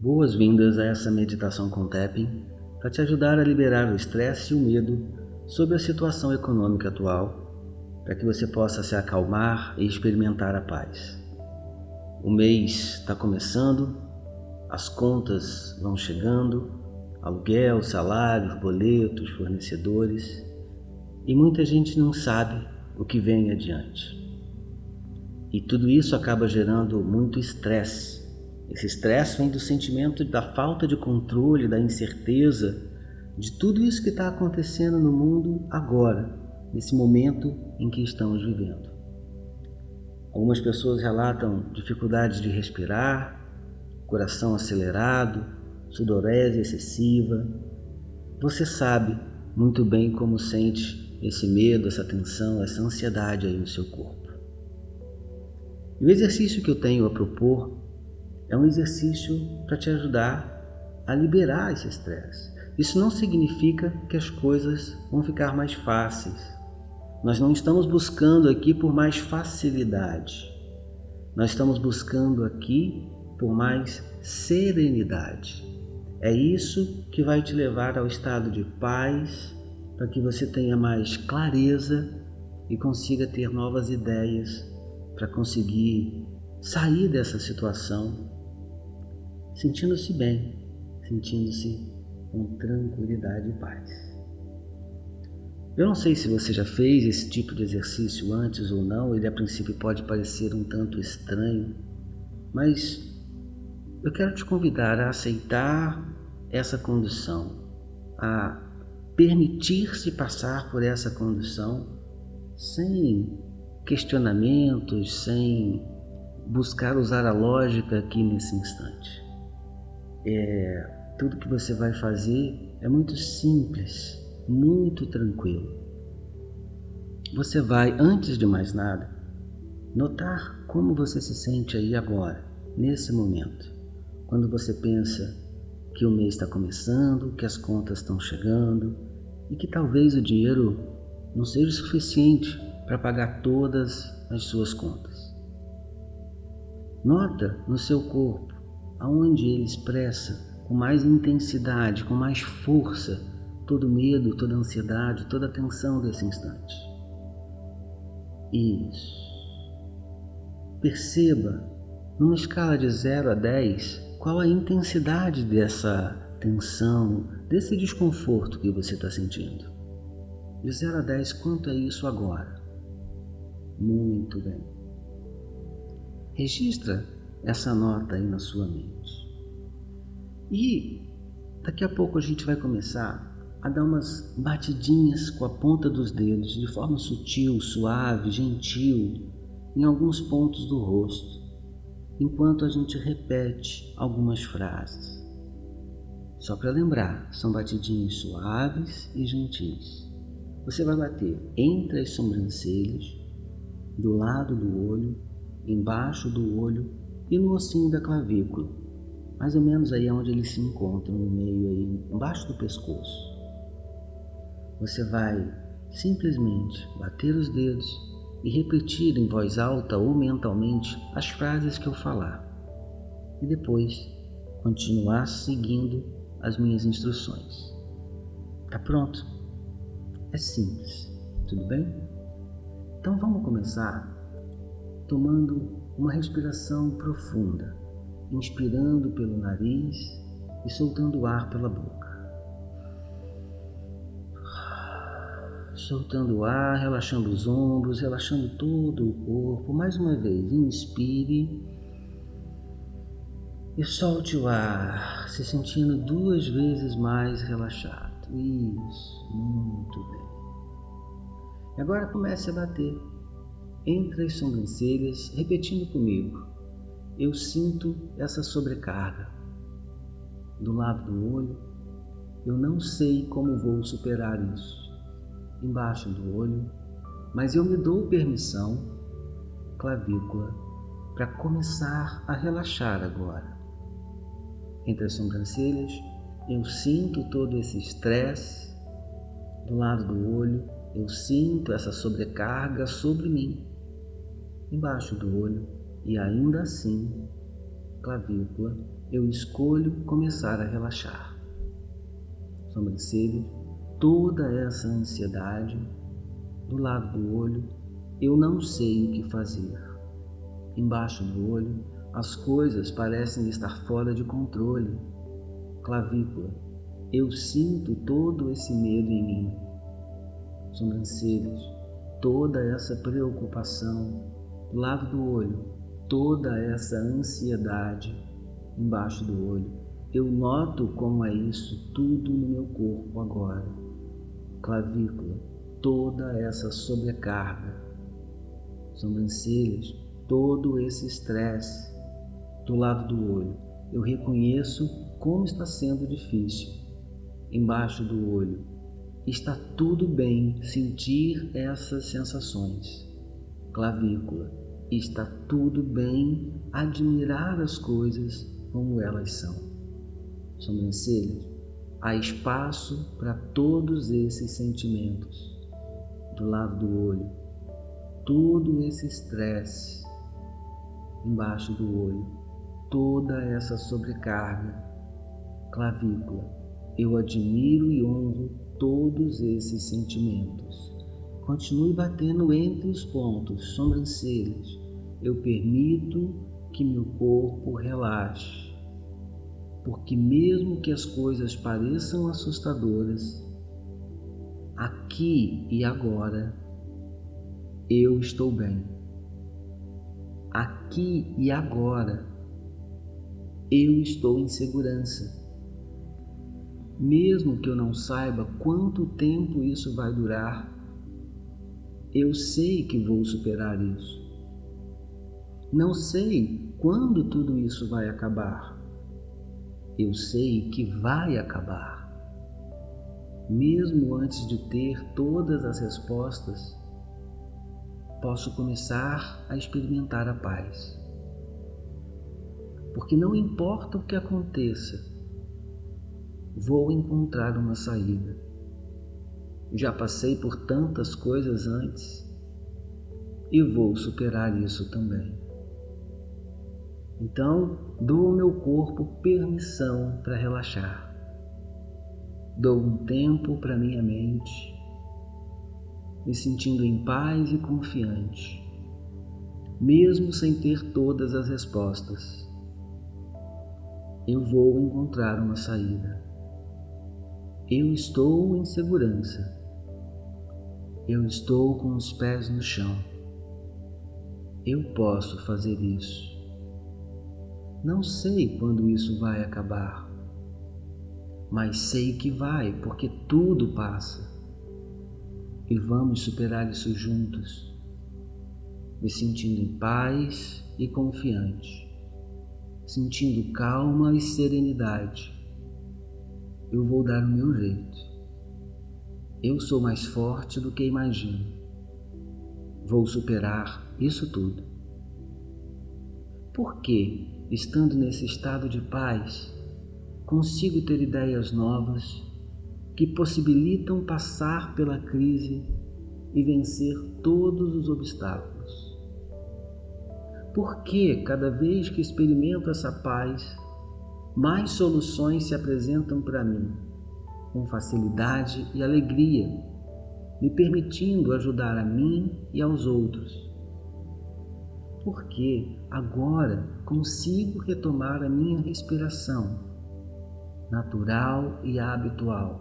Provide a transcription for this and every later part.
Boas-vindas a essa meditação com tapping para te ajudar a liberar o estresse e o medo sobre a situação econômica atual, para que você possa se acalmar e experimentar a paz. O mês está começando, as contas vão chegando, aluguel, salários, boletos, fornecedores, e muita gente não sabe o que vem adiante. E tudo isso acaba gerando muito estresse. Esse estresse vem do sentimento da falta de controle, da incerteza, de tudo isso que está acontecendo no mundo agora, nesse momento em que estamos vivendo. Algumas pessoas relatam dificuldades de respirar, coração acelerado, sudorese excessiva. Você sabe muito bem como sente esse medo, essa tensão, essa ansiedade aí no seu corpo. E o exercício que eu tenho a propor é um exercício para te ajudar a liberar esse estresse. Isso não significa que as coisas vão ficar mais fáceis. Nós não estamos buscando aqui por mais facilidade. Nós estamos buscando aqui por mais serenidade. É isso que vai te levar ao estado de paz, para que você tenha mais clareza e consiga ter novas ideias para conseguir sair dessa situação sentindo-se bem, sentindo-se com tranquilidade e paz. Eu não sei se você já fez esse tipo de exercício antes ou não, ele a princípio pode parecer um tanto estranho, mas eu quero te convidar a aceitar essa condição, a permitir-se passar por essa condição sem questionamentos, sem buscar usar a lógica aqui nesse instante. É, tudo que você vai fazer é muito simples, muito tranquilo. Você vai, antes de mais nada, notar como você se sente aí agora, nesse momento, quando você pensa que o mês está começando, que as contas estão chegando e que talvez o dinheiro não seja suficiente para pagar todas as suas contas. Nota no seu corpo aonde ele expressa com mais intensidade, com mais força, todo medo, toda ansiedade, toda a tensão desse instante. Isso. Perceba, numa escala de 0 a 10, qual a intensidade dessa tensão, desse desconforto que você está sentindo. De 0 a 10, quanto é isso agora? Muito bem. Registra essa nota aí na sua mente. E daqui a pouco a gente vai começar a dar umas batidinhas com a ponta dos dedos de forma sutil, suave, gentil em alguns pontos do rosto, enquanto a gente repete algumas frases. Só para lembrar, são batidinhos suaves e gentis. Você vai bater entre as sobrancelhas do lado do olho, embaixo do olho e no ossinho da clavícula, mais ou menos aí onde eles se encontram, no meio aí, embaixo do pescoço. Você vai simplesmente bater os dedos e repetir em voz alta ou mentalmente as frases que eu falar. E depois continuar seguindo as minhas instruções. Tá pronto? É simples, tudo bem? Então vamos começar tomando uma respiração profunda, inspirando pelo nariz e soltando o ar pela boca. Soltando o ar, relaxando os ombros, relaxando todo o corpo. Mais uma vez, inspire e solte o ar, se sentindo duas vezes mais relaxado. Isso, muito bem. Agora comece a bater entre as sobrancelhas, repetindo comigo. Eu sinto essa sobrecarga. Do lado do olho, eu não sei como vou superar isso. Embaixo do olho, mas eu me dou permissão, clavícula, para começar a relaxar agora. Entre as sobrancelhas, eu sinto todo esse estresse. Do lado do olho, eu sinto essa sobrecarga sobre mim, embaixo do olho, e ainda assim clavícula, eu escolho começar a relaxar. Sobrancelha, toda essa ansiedade do lado do olho, eu não sei o que fazer. Embaixo do olho, as coisas parecem estar fora de controle. Clavícula, eu sinto todo esse medo em mim. Sobrancelhas, toda essa preocupação do lado do olho, toda essa ansiedade embaixo do olho. Eu noto como é isso tudo no meu corpo agora. Clavícula, toda essa sobrecarga. Sobrancelhas, todo esse estresse do lado do olho. Eu reconheço como está sendo difícil. Embaixo do olho, está tudo bem sentir essas sensações. Clavícula, está tudo bem admirar as coisas como elas são. Sobrancelhas, há espaço para todos esses sentimentos. Do lado do olho, todo esse estresse embaixo do olho, toda essa sobrecarga. Clavícula, eu admiro e honro todos esses sentimentos. Continue batendo entre os pontos, sobrancelhas. Eu permito que meu corpo relaxe. Porque mesmo que as coisas pareçam assustadoras, aqui e agora eu estou bem. Aqui e agora eu estou em segurança. Mesmo que eu não saiba quanto tempo isso vai durar, eu sei que vou superar isso. Não sei quando tudo isso vai acabar. Eu sei que vai acabar. Mesmo antes de ter todas as respostas, posso começar a experimentar a paz. Porque não importa o que aconteça, vou encontrar uma saída. Já passei por tantas coisas antes e vou superar isso também. Então, dou ao meu corpo permissão para relaxar. Dou um tempo para minha mente, me sentindo em paz e confiante, mesmo sem ter todas as respostas. Eu vou encontrar uma saída. Eu estou em segurança. Eu estou com os pés no chão. Eu posso fazer isso. Não sei quando isso vai acabar, mas sei que vai, porque tudo passa. E vamos superar isso juntos, me sentindo em paz e confiante, sentindo calma e serenidade eu vou dar o meu jeito. Eu sou mais forte do que imagino. Vou superar isso tudo. Porque, estando nesse estado de paz, consigo ter ideias novas que possibilitam passar pela crise e vencer todos os obstáculos. Porque cada vez que experimento essa paz, mais soluções se apresentam para mim, com facilidade e alegria, me permitindo ajudar a mim e aos outros. Porque agora consigo retomar a minha respiração, natural e habitual,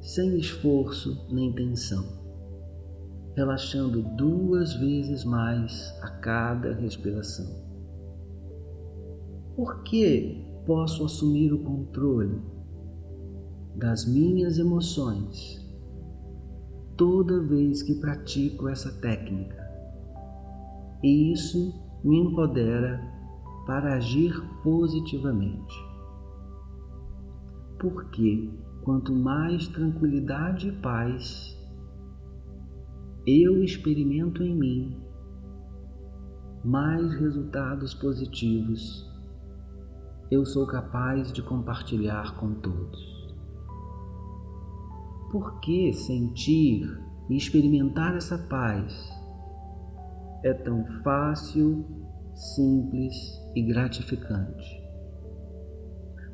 sem esforço nem tensão, relaxando duas vezes mais a cada respiração. Por que posso assumir o controle das minhas emoções toda vez que pratico essa técnica. E isso me empodera para agir positivamente. Porque quanto mais tranquilidade e paz eu experimento em mim, mais resultados positivos eu sou capaz de compartilhar com todos. Por que sentir e experimentar essa paz é tão fácil simples e gratificante.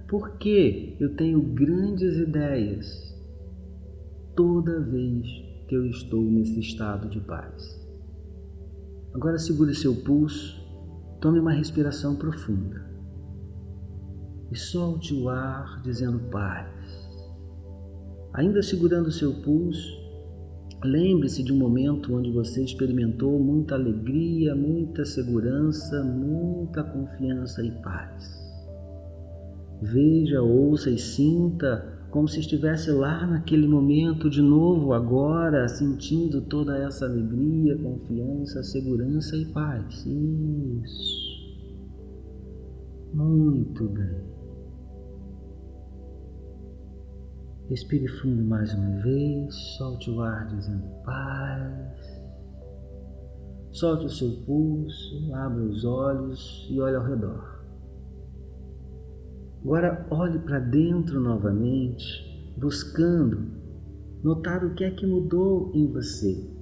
Por que eu tenho grandes ideias toda vez que eu estou nesse estado de paz? Agora segure seu pulso, tome uma respiração profunda e solte o ar dizendo paz. Ainda segurando seu pulso, lembre-se de um momento onde você experimentou muita alegria, muita segurança, muita confiança e paz. Veja, ouça e sinta como se estivesse lá naquele momento de novo, agora, sentindo toda essa alegria, confiança, segurança e paz. Isso. Muito bem. Respire fundo mais uma vez, solte o ar dizendo paz. Solte o seu pulso, abra os olhos e olhe ao redor. Agora olhe para dentro novamente, buscando notar o que é que mudou em você.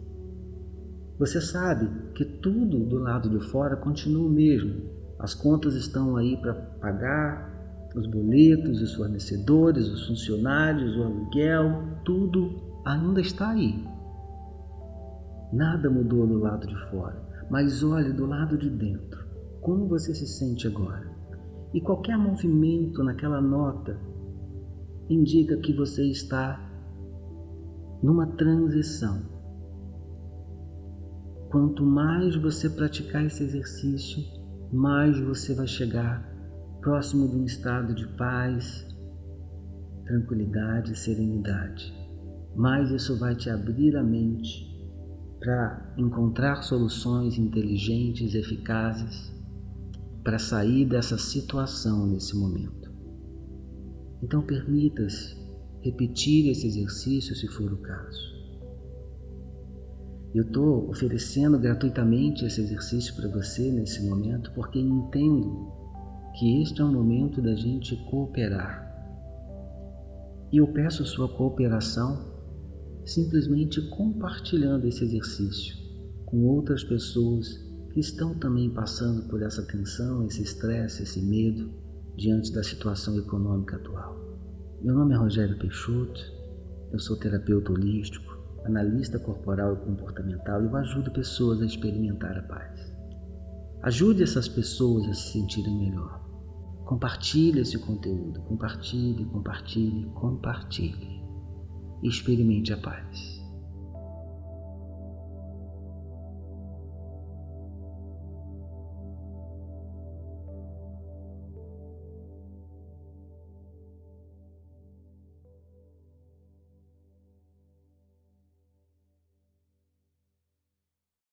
Você sabe que tudo do lado de fora continua o mesmo. As contas estão aí para pagar, os boletos, os fornecedores, os funcionários, o aluguel, tudo ainda está aí. Nada mudou do lado de fora, mas olhe do lado de dentro. Como você se sente agora? E qualquer movimento naquela nota indica que você está numa transição. Quanto mais você praticar esse exercício, mais você vai chegar próximo de um estado de paz, tranquilidade e serenidade. Mais isso vai te abrir a mente para encontrar soluções inteligentes, eficazes para sair dessa situação nesse momento. Então permita-se repetir esse exercício se for o caso. Eu estou oferecendo gratuitamente esse exercício para você nesse momento porque entendo que este é um momento da gente cooperar. E eu peço sua cooperação simplesmente compartilhando esse exercício com outras pessoas que estão também passando por essa tensão, esse estresse, esse medo diante da situação econômica atual. Meu nome é Rogério Peixoto, eu sou terapeuta holístico, analista corporal e comportamental e eu ajudo pessoas a experimentar a paz. Ajude essas pessoas a se sentirem melhor. Compartilhe esse conteúdo, compartilhe, compartilhe, compartilhe experimente a paz.